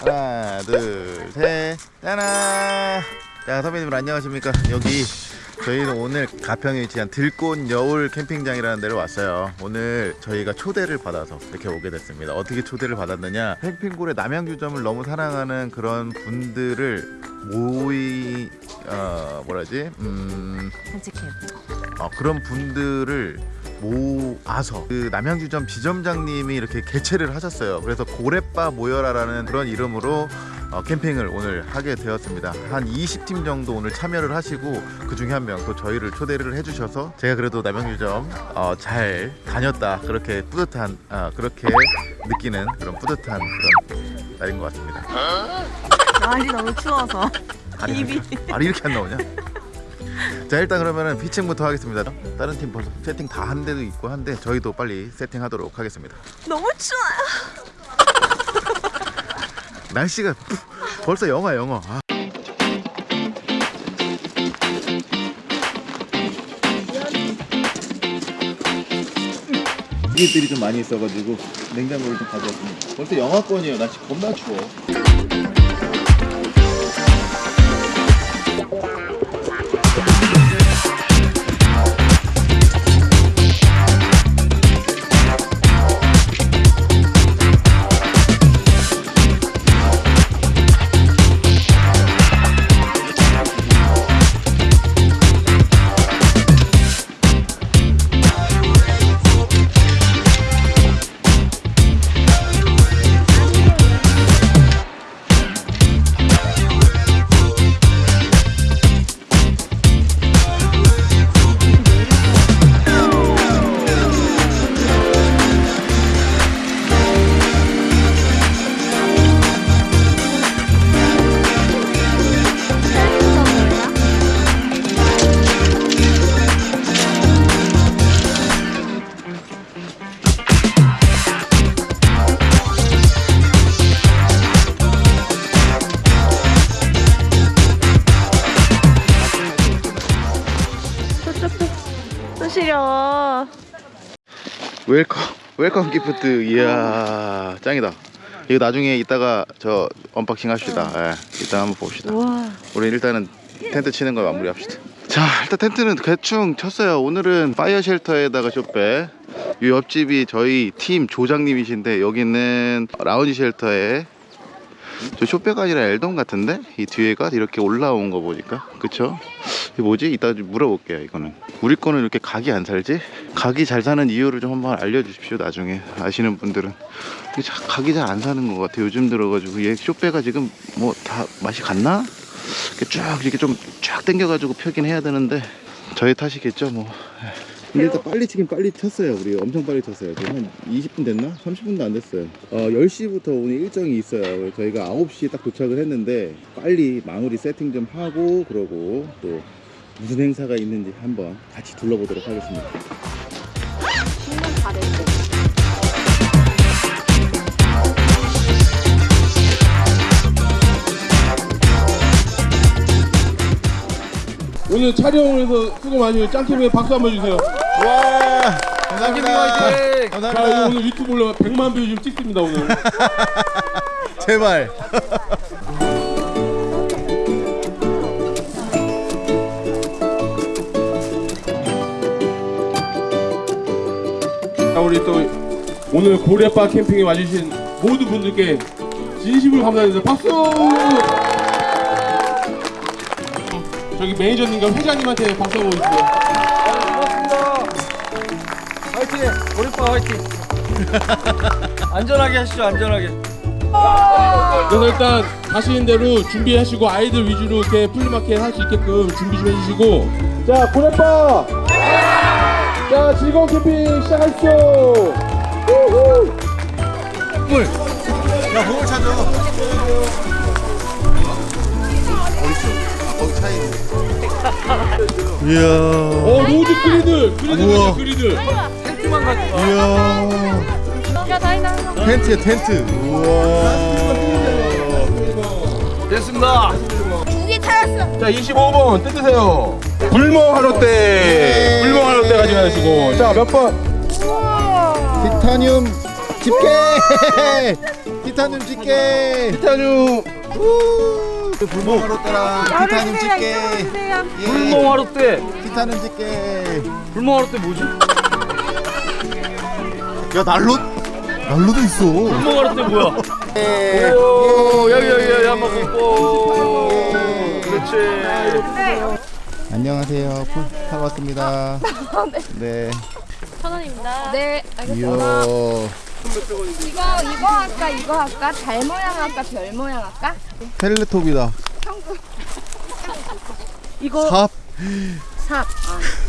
하나 둘셋. 짜나 자 선배님들 안녕하십니까? 여기 저희는 오늘 가평에 위치한 들꽃 여울 캠핑장이라는 데로 왔어요. 오늘 저희가 초대를 받아서 이렇게 오게 됐습니다. 어떻게 초대를 받았느냐? 캠핑골의 남양주점을 너무 사랑하는 그런 분들을 모이 어 뭐라지? 음. 산책해. 어, 그런 분들을 모아서 그 남양주점 지점장님이 이렇게 개최를 하셨어요. 그래서 고래바 모여라라는 그런 이름으로 어, 캠핑을 오늘 하게 되었습니다. 한 20팀 정도 오늘 참여를 하시고 그 중에 한 명 또 저희를 초대를 해주셔서 제가 그래도 남양주점 어, 잘 다녔다 그렇게 뿌듯한 어, 그렇게 느끼는 그런 뿌듯한 그런 날인 것 같습니다. 날이 너무 추워서. 입이. 말이 이렇게 안 나오냐? 자 일단 그러면은 피칭부터 하겠습니다. 다른 팀 벌써 세팅 다 한 데도 있고 한데 저희도 빨리 세팅하도록 하겠습니다. 너무 추워요. 날씨가 벌써 영하 영하. 아. 이들이 좀 많이 있어가지고 냉장고를 좀 가져왔습니다. 벌써 영하권이에요. 날씨 겁나 추워. welcome welcome gift 이야 짱이다. 이거 나중에 이따가 저 unboxing 합시다. 예, 이따 한번 봅시다. 와. 우리 일단은 텐트 치는 거 마무리합시다. 자, 일단 텐트는 대충 쳤어요. 오늘은 fire shelter에다가 쇼배. 이 옆집이 저희 팀 조장님이신데 여기는 lounge shelter에 저 쇼배가 아니라 엘동 같은데? 이 뒤에가 이렇게 올라온 거 보니까. 그쵸? 이게 뭐지? 이따 좀 물어볼게요 이거는. 우리 거는 이렇게 각이 안 살지? 각이 잘 사는 이유를 좀 한번 알려주십시오 나중에. 아시는 분들은. 각이 잘 안 사는 것 같아 요즘 들어가지고. 얘 쇼배가 지금 뭐 다 맛이 갔나? 이렇게 쭉 이렇게 좀 쫙 당겨가지고 펴긴 해야 되는데. 저희 탓이겠죠 뭐 근데 일단 빨리 치긴 빨리 쳤어요 우리. 엄청 빨리 쳤어요. 지금 한 20분 됐나? 30분도 안 됐어요. 어 10시부터 오늘 일정이 있어요. 저희가 9시에 딱 도착을 했는데 빨리 마무리 세팅 좀 하고 그러고 또 무슨 행사가 있는지 한번 같이 둘러보도록 하겠습니다. 신문 잘했어. 오늘 촬영을 해서 수고 많이. 짱캠에 박수 한번 주세요. 와 감사합니다 자, 이거 감사합니다 오늘 유튜브 올라 100만 뷰 지금 찍습니다, 오늘. 제발 자, 우리 또 오늘 고래바 캠핑에 와주신 모든 분들께 진심으로 감사드립니다. 박수! 저기 매니저님과 회장님한테 박수 한번 주세요. 화이팅! 오리빠 화이팅! 안전하게 하시죠 안전하게. 그래서 일단 가시는 대로 준비하시고 아이들 위주로 이렇게 flea market 할 수 있게끔 준비 좀 해주시고. 자 고래빠 자 즐거운 캠핑 시작하십시오. 야 몸을 찾아. 어딨어? 아 거기 차에 있네 이야. 어 로드 그리들 그리들 그리들. 텐트만 가지고 와. 이야. 야 다이나. 텐트야 텐트. 우와. 됐습니다. 두개 찾았어. 자 25번 뜯으세요. 불멍 하롯대 불멍 하롯대 가져가시고. 자 몇번? 우와. 티타늄 집게. 티타늄 집게. 티타늄 따라. 티타늄 집게. 예. 불멍하루 때 티타늄 집게. 불멍하루 때 뭐지? 야 난로 난로도 있어. 불멍하루 때 뭐야? 예. 오 여기 여기 여기 한번 뽀뽀 그렇지. 안녕하세요. 풀 타고 왔습니다. 네. 천 원입니다. 네. 이야 이거 이거 할까 이거 할까 달 모양 할까 별 모양 할까? 텔레톱이다 이거 삽 삽.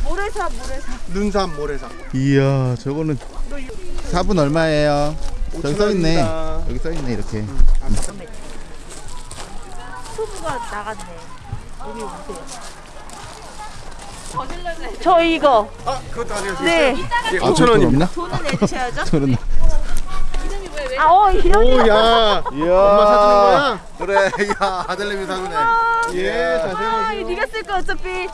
모래삽 모래삽. 눈삼 모래삼 이야 저거는 삽은 얼마예요? 저기 써 있네 여기 써 있네 이렇게 투브가 나갔네. 여기 오세요. 저 이거. 아 그것도 아니에요 네. 아, 5천 원입니다 돈은 내주셔야죠. 아, 어, 이런. 오야 이야 엄마 사주는 거야? 그래 야 아들내미 사주네 예 자세히 아, 이거 네가 쓸 거 어차피.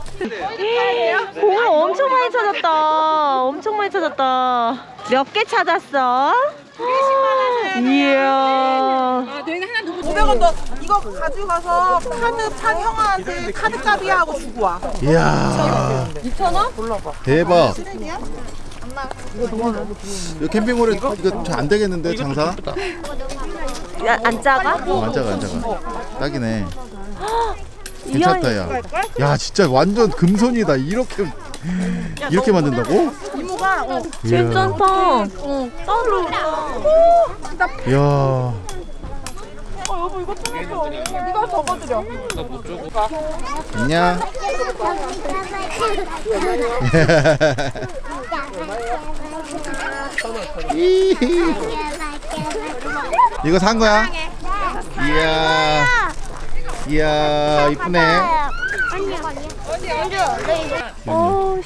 공을 엄청 많이 찾았다. 엄청 많이 찾았다. 몇 개 찾았어? 20만 원. 이야. 500원 더 이거 가져가서 카드 판 형한테 카드 값이야 하고 주고 와. 이야 2,000원? 대박 이거 캠핑몰에 이거 잘 안 되겠는데 장사? 야, 안 작아? 어, 안 작아 안 작아 딱이네 괜찮다 야. 야 진짜 완전 금손이다 이렇게 이렇게 만든다고? 이모가 어, 괜찮다. 어, 따로. 이야 어 여보 이거 통해줘. 이거 적어드려. 안녕. 이거 산 거야? 이야 이야 이쁘네 어,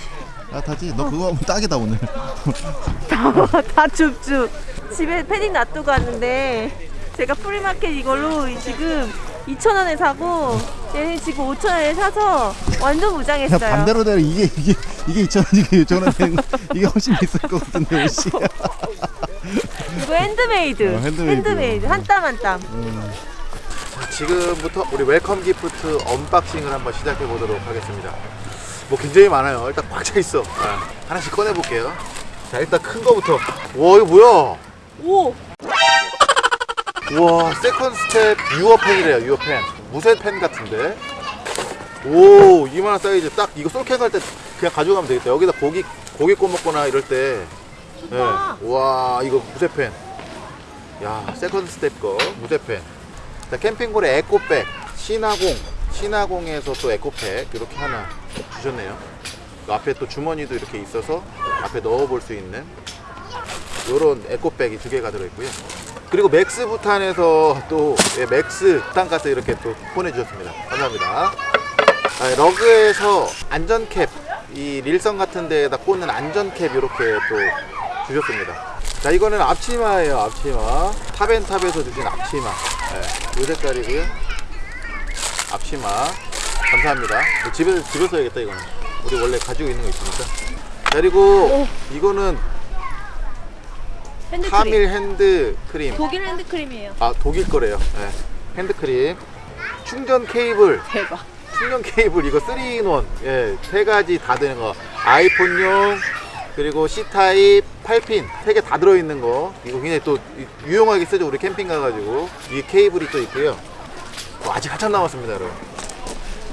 아 타지 너 그거 하면 딱이다 오늘 다 줍줍. 집에 패딩 놔두고 왔는데 제가 flea market 이걸로 지금 2,000원에 사고 얘는 지금 5,000원에 사서 완전 야 무장했어요. 반대로 되면 이게 이게 이게 2,000원 이게 6,000원 되는 거 이게 훨씬 비쌀 것 같은데 옷이 이거 핸드메이드. 어, 핸드메이드. 한땀 한 땀. 지금부터 우리 welcome gift unboxing을 한번 시작해 보도록 하겠습니다. 뭐 굉장히 많아요. 일단 꽉 차 있어. 아, 하나씩 꺼내 볼게요. 자 일단 큰 거부터. 와 이거 뭐야? 오! 우와 Second Step your pan이래요. your pan. 무쇠 팬 같은데. 오 이만한 사이즈 딱 이거 솔캠 갈때 그냥 가져가면 되겠다. 여기다 고기 고기 구워 먹거나 이럴 때. 네. 와 이거 무쇠 팬. 야 Second Step 거 무쇠 팬. 자, 캠핑골에 에코백 신화공 신화공에서 또 에코백 이렇게 하나 주셨네요. 그 앞에 또 주머니도 이렇게 있어서 앞에 넣어볼 수 있는 이런 에코백이 두 개가 들어있고요. 그리고 맥스 부탄에서 또 예, 맥스 부탄가스 이렇게 또 보내주셨습니다. 감사합니다. 아, 러그에서 안전캡 이 릴선 같은 데에다 꽂는 안전캡 이렇게 또 주셨습니다. 자 이거는 앞치마예요 앞치마. 탑앤탑에서 주신 앞치마. 네, 이 색깔이고요. 앞치마. 감사합니다. 집에서 집에 써야겠다 이거는. 우리 원래 가지고 있는 거 있으니까? 자, 그리고 이거는 핸드크림. 카밀 핸드 크림. 독일 핸드크림이에요. 아 독일 거래요. 네. 핸드크림. 충전 케이블. 대박. 충전 케이블 이거 3인원. 예, 세 가지 다 되는 거. 아이폰용 그리고 C타입 8핀. 세 개 다 들어있는 거. 이거 굉장히 또 유용하게 쓰죠 우리 캠핑 가가지고. 이 케이블이 또 있고요. 어, 아직 한참 남았습니다 여러분.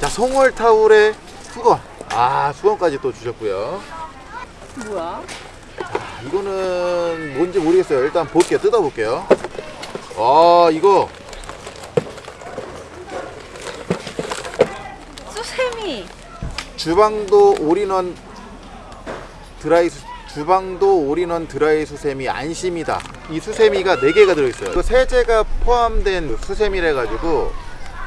자 송월 타올에 수건. 아 수건까지 또 주셨고요. 뭐야? 아, 이거는 뭔지 모르겠어요 일단 볼게요 뜯어볼게요 아 이거 수세미. 주방도 all-in-one dry 수, 주방도 all-in-one dry 수세미 안심이다. 이 수세미가 4개가 들어있어요. 그 세제가 포함된 수세미래 가지고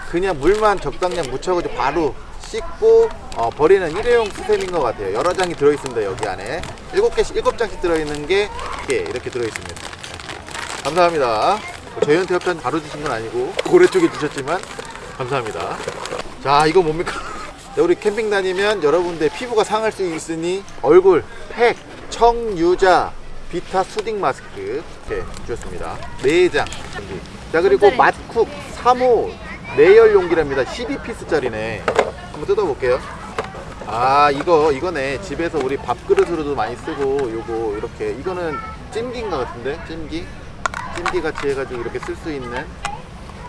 그냥 물만 적당량 묻혀가지고 바로 씻고 어, 버리는 일회용 수세미인 것 같아요. 여러 장이 들어있습니다. 여기 안에 7개씩 7장씩 들어있는 게 이렇게, 이렇게 들어있습니다. 네. 감사합니다. 뭐 저희한테 협찬 바로 주신 건 아니고 고래 쪽에 주셨지만 감사합니다. 자 이거 뭡니까? 자, 우리 캠핑 다니면 여러분들 피부가 상할 수 있으니 얼굴, 팩, 청유자, 비타 수딩 마스크 이렇게 주셨습니다. 4장 준비 자 그리고 맛쿡 3호 내열 용기랍니다 12피스짜리네 한번 뜯어볼게요. 아 이거 이거네. 집에서 우리 밥그릇으로도 많이 쓰고 요거 이렇게. 이거는 찜기인가 같은데? 찜기? 찜기 같이 해가지고 이렇게 쓸 수 있는.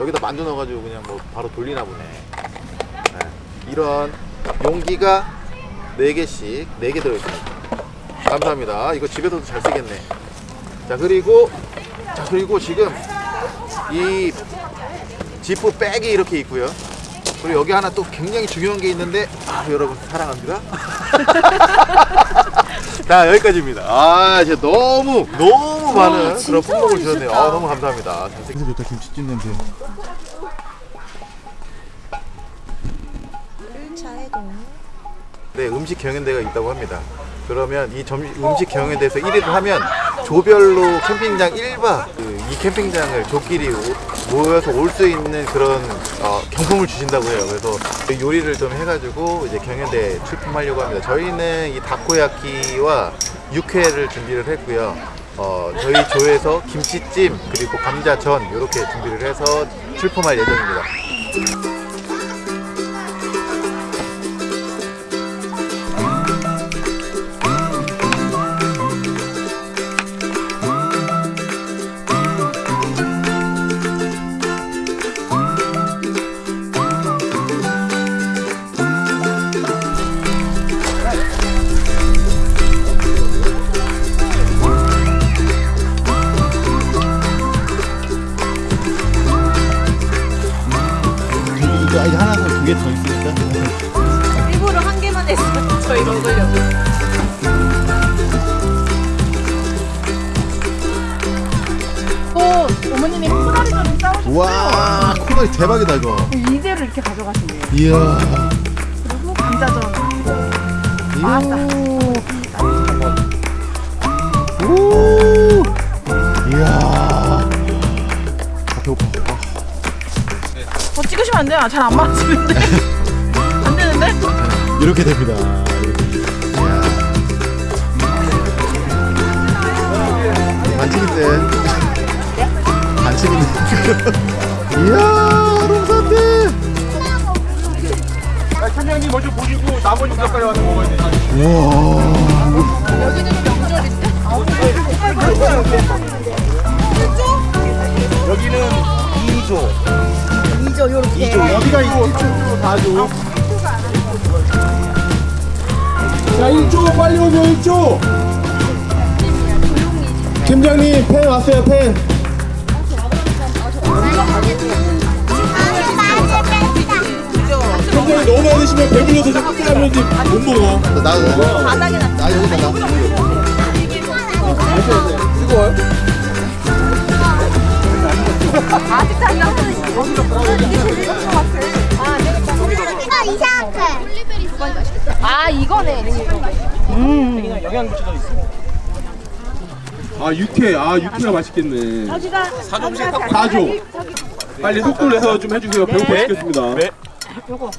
여기다 만두 넣어가지고 그냥 뭐 바로 돌리나 보네. 네. 이런 용기가 4개씩 4개 들어있습니다. 감사합니다. 이거 집에서도 잘 쓰겠네. 자 그리고 자 그리고 지금 이 지프 백이 이렇게 있고요 그리고 여기 하나 또 굉장히 중요한 게 있는데 아 여러분 사랑합니다. 자 여기까지입니다. 아 진짜 너무 너무 많은 그런 품목을 주셨네요. 아 너무 감사합니다. 잘생 좋다 김치찜 냄새. 네 음식 경연대가 있다고 합니다. 그러면 이 점, 음식 경연대에서 1위를 하면 조별로 캠핑장 1박 그, 이 캠핑장을 조끼리 오- 모여서 올 수 있는 그런 어, 경품을 주신다고 해요. 그래서 그 요리를 좀 해가지고 이제 경연대에 출품하려고 합니다. 저희는 이 다코야키와 육회를 준비를 했고요. 어, 저희 조에서 김치찜 그리고 감자전 이렇게 준비를 해서 출품할 예정입니다 와 코다리 대박이다 이거 이대로 이렇게 가져가신대요. 이야 그리고 감자전. 오 이야 아, 배고파 더 찍으시면 안 돼요. 잘 안 맞으는데. 안 되는데? 이렇게 됩니다 이렇게. 이야 반칙인데 반칙인데 이야 롱산대 팀장님 먼저 보시고 나머지 몇까지 와서 먹어야 돼. 여기는 2조. 2조 요렇게. 2조. 여기가 2조, 3조, 4조. 자 1조 빨리 오세요 1조 팀장님 펜 왔어요 펜 팀장님 너무 많이 드시면 배불러서 자꾸 짜면지 못 먹어. 나도 바닥에 나 여기다 나아 이거네. 아 육회. 아 육회가 맛있겠네. 사종식 4조 빨리 속도 내서 좀 해주세요. 배고파 죽겠습니다. 요거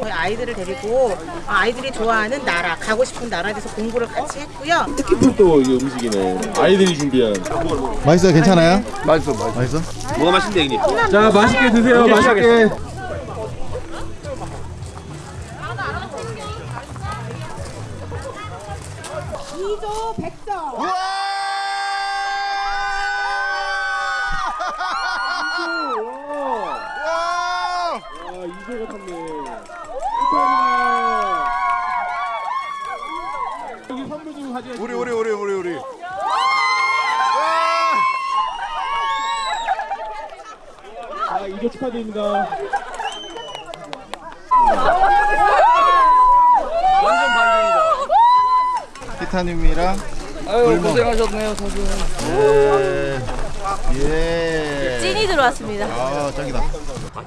저희 아이들을 데리고 아, 아이들이 좋아하는 나라 가고 싶은 나라에 대해서 공부를 같이 했고요. 특히 또 음식이네. 아이들이 준비한. 맛있어요? 괜찮아요? 맛있어 맛있어. 뭐가 맛있는데, 형님? 자 맛있게 드세요. 맛있게. 아 탔네 축하합니다 여기 선물 좀 가져가시고 우리 우리 우리 우리 우리 자 이조 축하드립니다 완전 반전이다. 티타늄이랑 아유, 고생하셨네요, 선수. 예. 예. 찐이 들어왔습니다. 아 짱이다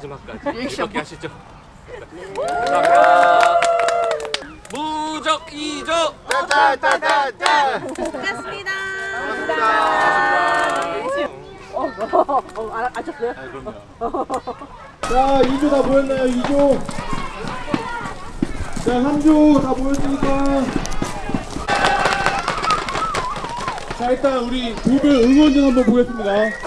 마지막까지 이렇게 하시죠. 감사합니다. 무적 2조. 짠짠짠짠 고맙습니다. 자 2조 다 모였나요? 2조? 자 3조 다 모였으니까. 자 일단 우리 두분 응원전 한번 보겠습니다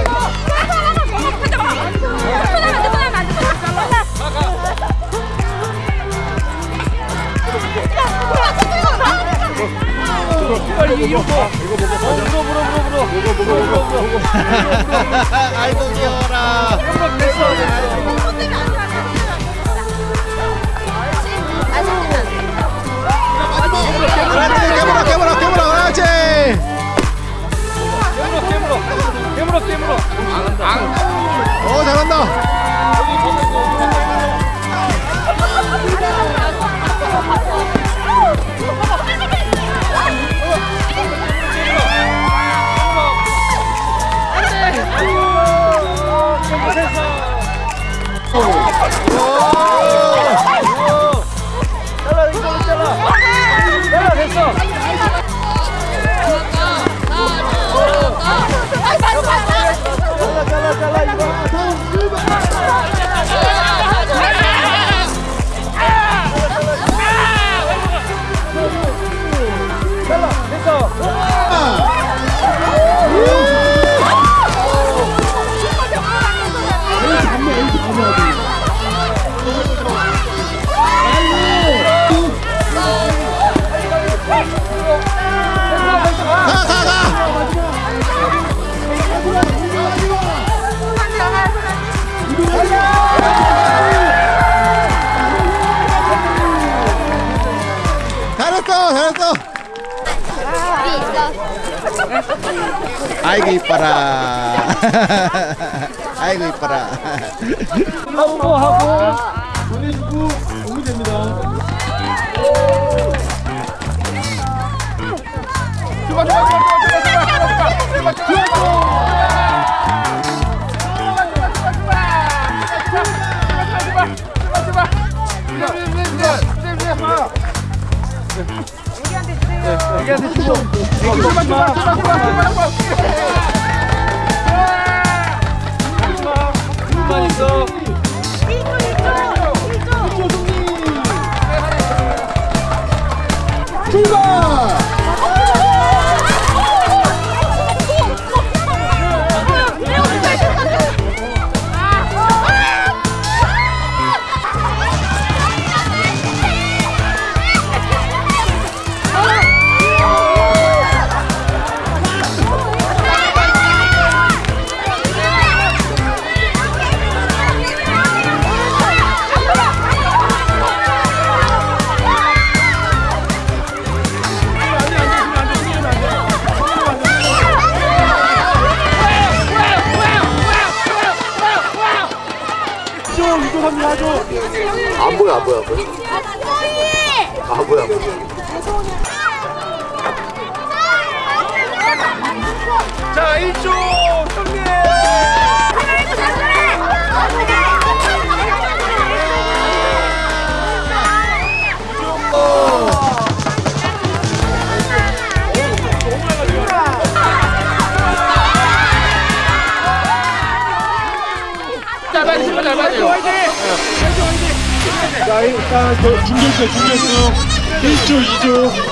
고 귀여워라. 그렇지. 깨물어 깨물어 깨물어. 그렇지. 깨물어 깨물어. 어 잘한다. 아이고 이뻐라. 아이고 이뻐라. 보내주고 오면 됩니다. 안 보여 안보 여. 안 자 일단 저 중결승 중결승 1조 2조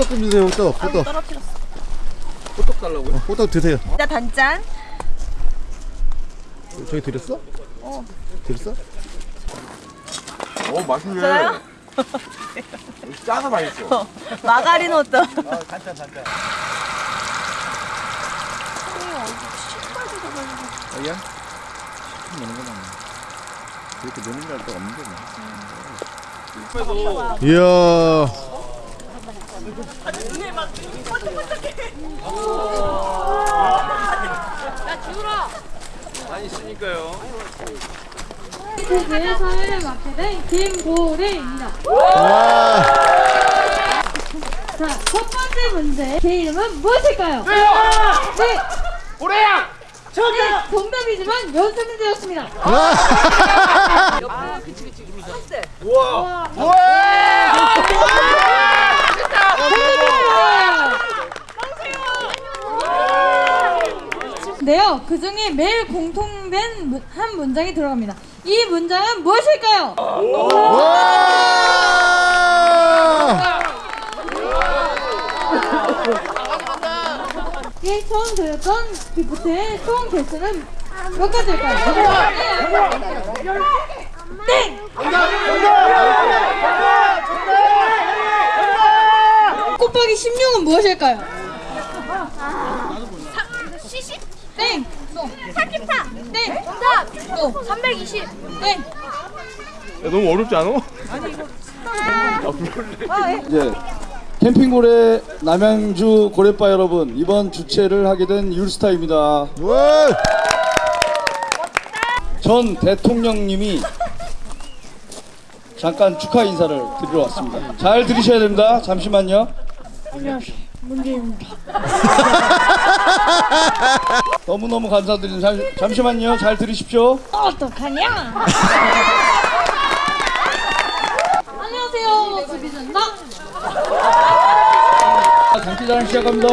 호떡 좀 주세요 호떡 호떡 떨어뜨렸어. 호떡 달라고요? 호떡 드세요 나 단짠. 저기 드렸어? 어 드렸어? 어 맛있네. 저요? 짜서 맛있어. 마가린 호떡. 아야? 노는 거 맞네. 그렇게 노는 날도 없는데 뭐. 이야 많이 있으니까요. 세계의 사회를 맡게 된 김고래입니다. 와 자, 첫 번째 문제. 제 이름은 무엇일까요? 네! 고래야! 네, 정답이지만 연습 문제였습니다. 네요. 그 중에 매일 공통된 문- 한 문장이 들어갑니다. 이 문장은 무엇일까요? 와! 이 처음 들었던 기프트의 총 개수는 몇 가지일까요? 땡! 곱하기 16은 무엇일까요? 시십 땡! 또. 사기파 땡! 정답 또. 320 땡! 너무 어렵지 않아? 이제 캠핑고래 남양주 고래바 여러분 이번 주최를 하게 된 율스타입니다. 와! 전 대통령님이 잠깐 축하 인사를 드리러 왔습니다. 잘 들으셔야 됩니다. 잠시만요. 너무너무 감사드립니다. 잠, 잠시만요. 잘 들으십시오. 어떡하냐? 안녕하세요. 수비전다. 장기자랑 시작합니다.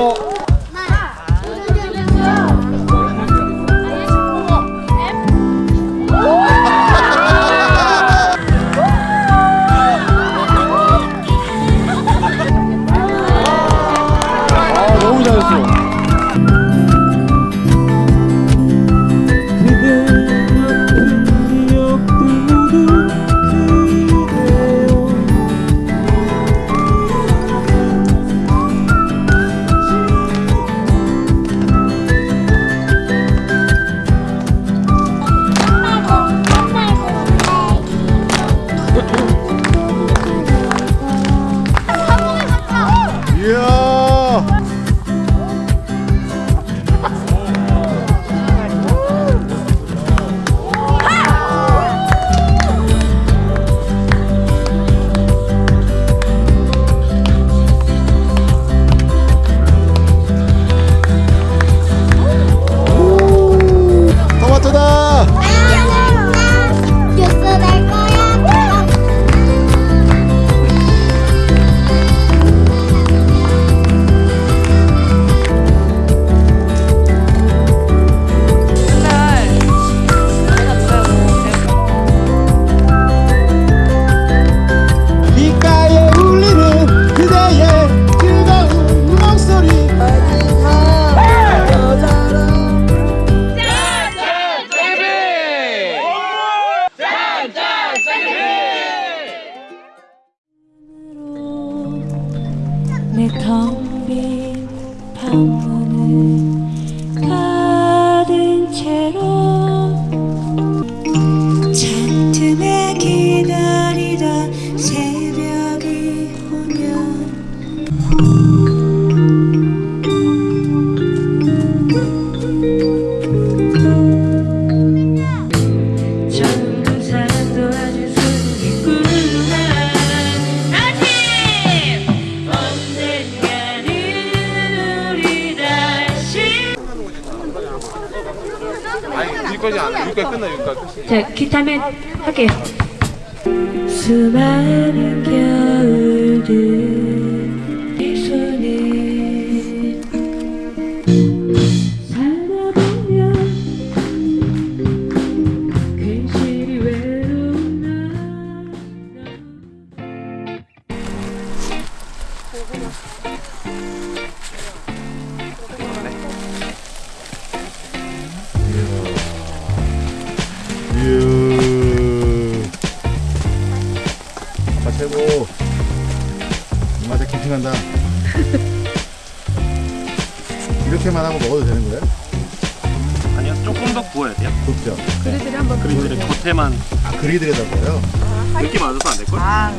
끝. 자, 기 구워야 돼요 굽죠. 그리들이 한번 그리들의 겉에만 아, 그리드려서요? 느낌 맞아서 안 될걸? 아,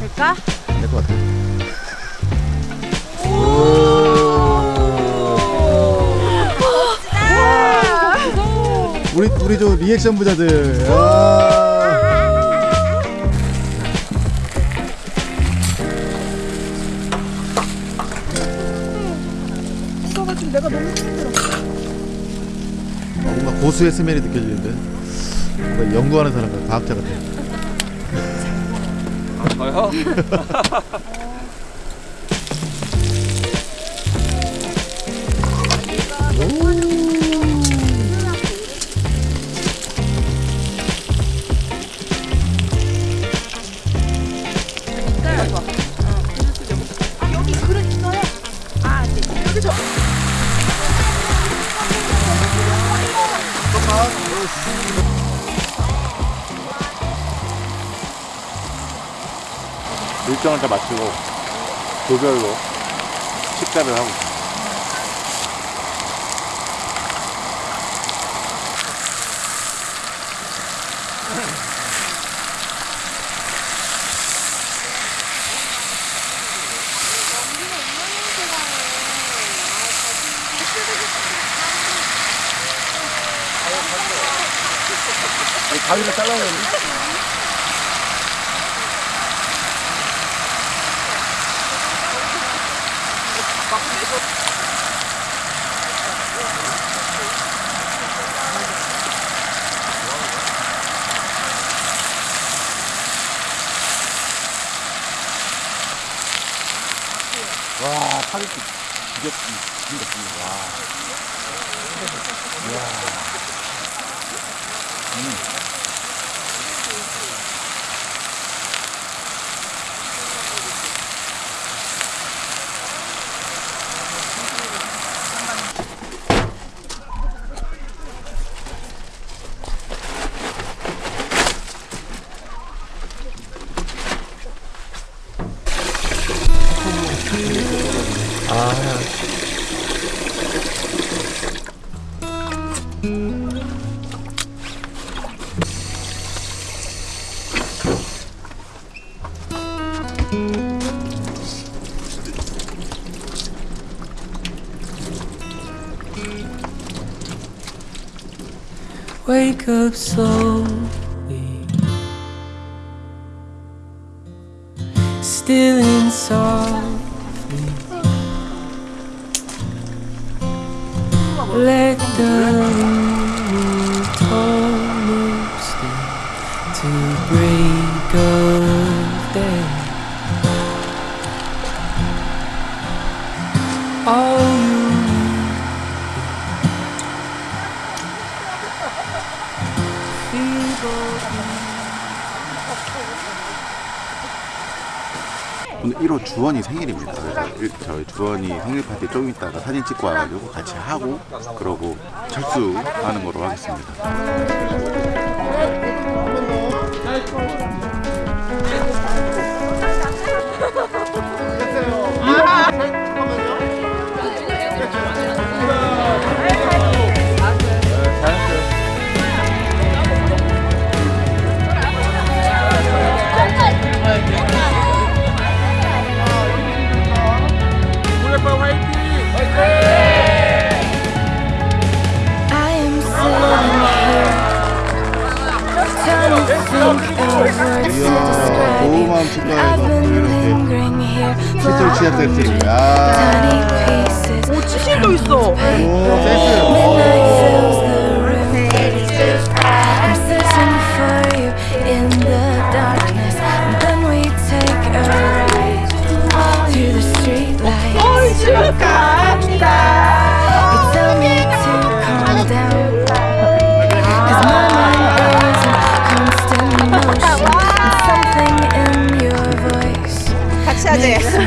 될까? 될것 같아요. 우리 우리 저 리액션 부자들. 아, 고수의 스멜이 느껴지는데. 뭔가 연구하는 사람 같아. 과학자 같아. 저요? 여 일정을 다 마치고 조별로 식사를 하고 있습니다. 가위를 잘라야 되는데. Wake up slowly, 11호 주원이 생일입니다. 그래서 저희 주원이 생일 파티 좀 있다가 사진 찍고 와가지고 같이 하고 그러고 철수하는 걸로 하겠습니다. 이야, 축하해서 been 이렇게 시절 취약 세트. 야. 오, 치실도 있어. 오. Midnight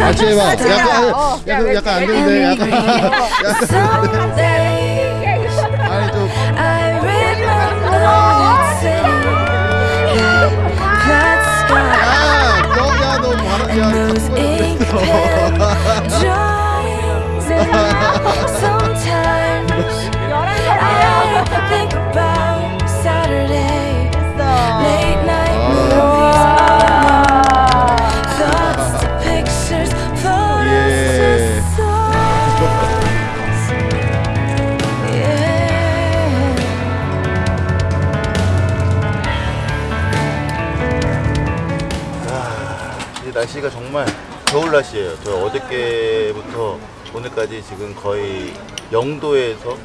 같이 하지. makes 같이 해봐. 약간, 어, 야, 약간, 왜 약간 안 이렇게 되는데, 약간. Someday 아니, 좀. I remember that city, that sky, 야, 너 야, 너 뭐하는 and those ink 날씨가 정말 겨울 날씨예요. 저 어저께부터 오늘까지 지금 거의 0도에서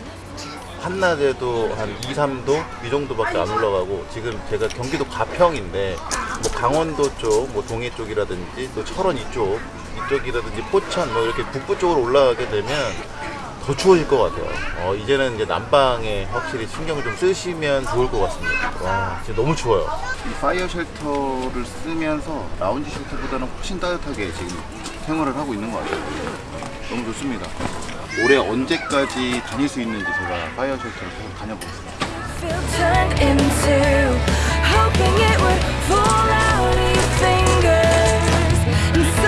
한낮에도 한 2, 3도 이 정도밖에 안 올라가고 지금 제가 경기도 가평인데 뭐 강원도 쪽, 뭐 동해 쪽이라든지 또 철원 이쪽 이쪽이라든지 포천 뭐 이렇게 북부 쪽으로 올라가게 되면 더 추워질 것 같아요. 어, 이제는 이제 난방에 확실히 신경을 좀 쓰시면 좋을 것 같습니다. 와, 진짜 너무 추워요. 이 fire shelter를 쓰면서 lounge shelter보다는 훨씬 따뜻하게 지금 생활을 하고 있는 것 같아요. 너무 좋습니다. 올해 언제까지 다닐 수 있는지 제가 fire shelter를 계속 다녀보겠습니다.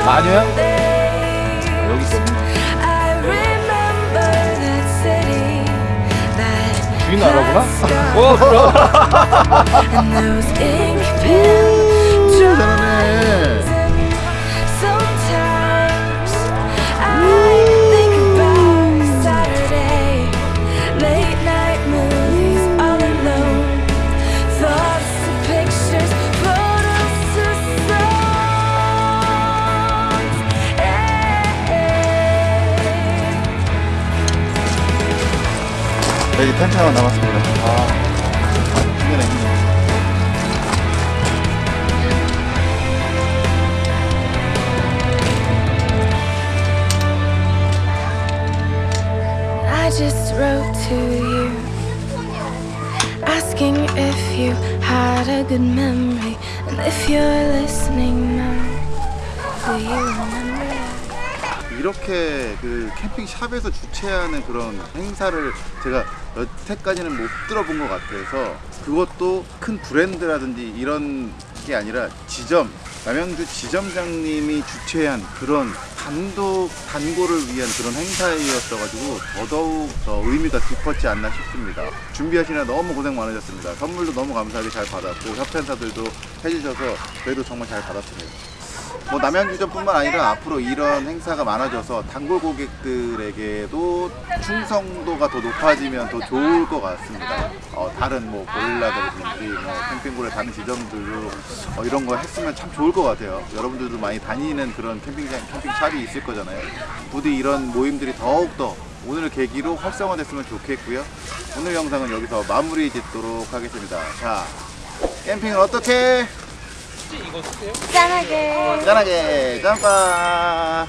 마녀야? 여기 있거 주인 알아보나? ink pen 잘하네. 네, 하나 남았습니다. 아, 힘드네, 힘드네. I just wrote to you, asking if you had a good memory, and if you're listening now, do you remember? 이렇게 그 캠핑 샵에서 주최하는 그런 행사를 제가 여태까지는 못 들어본 것 같아서 그것도 큰 브랜드라든지 이런 게 아니라 지점 남양주 지점장님이 주최한 그런 단독 단골을 위한 그런 행사였어 가지고 더더욱 더 의미가 깊었지 않나 싶습니다. 준비하시느라 너무 고생 많으셨습니다. 선물도 너무 감사하게 잘 받았고 협찬사들도 해주셔서 저희도 정말 잘 받았습니다. 뭐 남양주점뿐만 아니라 앞으로 이런 행사가 많아져서 단골 고객들에게도 충성도가 더 높아지면 더 좋을 것 같습니다. 어, 다른 뭐 보일러들든지 뭐 캠핑골의 다른 지점들도 어, 이런 거 했으면 참 좋을 것 같아요. 여러분들도 많이 다니는 그런 캠핑장, 캠핑샵이 있을 거잖아요. 부디 이런 모임들이 더욱더 오늘 계기로 활성화됐으면 좋겠고요. 오늘 영상은 여기서 마무리 짓도록 하겠습니다. 자, 캠핑은 어떻게? 혹시 이거 쓰세요? 짠하게. 어, 짠하게 짠빵.